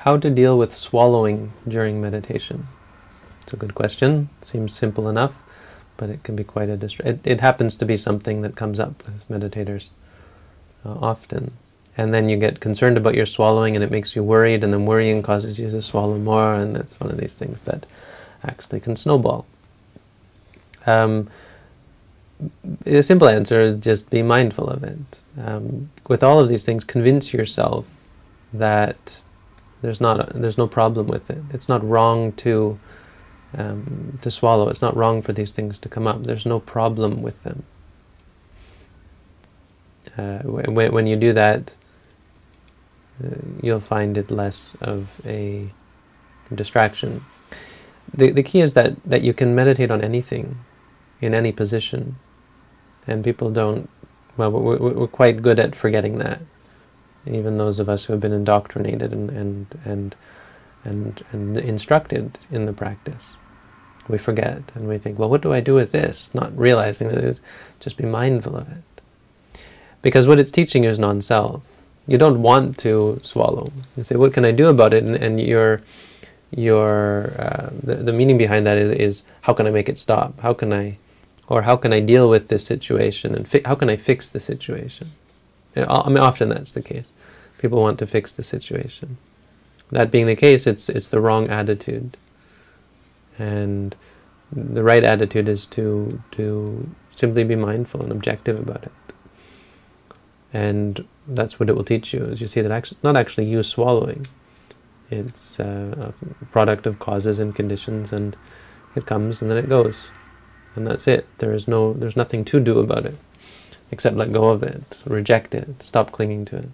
How to deal with swallowing during meditation? It's a good question. Seems simple enough, but it can be quite a distraction. It, it, happens to be something that comes up with meditators uh, often. And then you get concerned about your swallowing and it makes you worried, and then worrying causes you to swallow more, and that's one of these things that actually can snowball. Um, the simple answer is just be mindful of it. Um, with all of these things, convince yourself that there's not a, there's no problem with it. It's not wrong to um, to swallow. It's not wrong for these things to come up. There's no problem with them. Uh, when, when you do that, uh, you'll find it less of a distraction. The, the key is that, that you can meditate on anything, in any position, and people don't, well, we're, we're quite good at forgetting that even those of us who have been indoctrinated and, and, and, and, and instructed in the practice. We forget and we think, well, what do I do with this? Not realizing that it, just be mindful of it. Because what it's teaching you is non-self. You don't want to swallow. You say, what can I do about it? And, and your, your, uh, the, the meaning behind that is, is, how can I make it stop? How can I, or how can I deal with this situation? And how can I fix the situation? I mean, often that's the case. People want to fix the situation. That being the case, it's it's the wrong attitude. And the right attitude is to to simply be mindful and objective about it. And that's what it will teach you, is you see that actually, not actually you swallowing. It's uh, a product of causes and conditions, and it comes and then it goes. And that's it. There is no, there's nothing to do about it except let go of it, reject it, stop clinging to it.